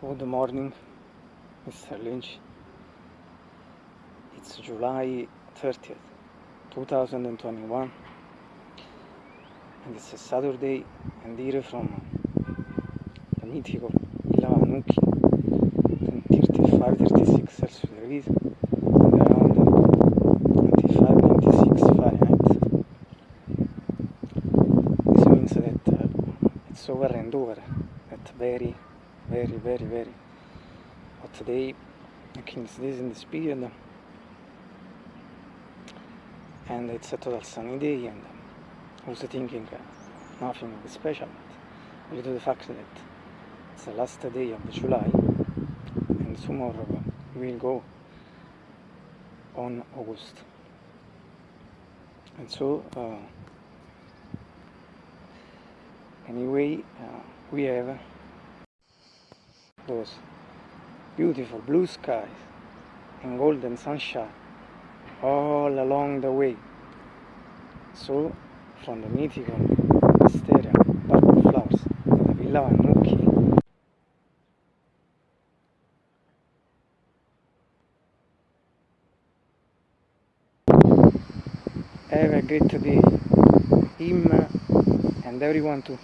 Good morning, Mr. Lynch. It's July 30th, 2021, and it's a Saturday, and here from the mythical Villa Vanucchi, 35-36 Celsius degrees, and around 25-96 Fahrenheit. This means that uh, it's over and over, that very very very very. Hot day see this in this period and it's a total sunny day and I was thinking uh, nothing special but due to the fact that it's the last day of July and tomorrow we will go on August. And so uh, anyway uh, we have those beautiful blue skies and golden sunshine all along the way. So, from the mythical Wisteria Park of Flowers to the Villa Vanucchi, have a great day, him and everyone too.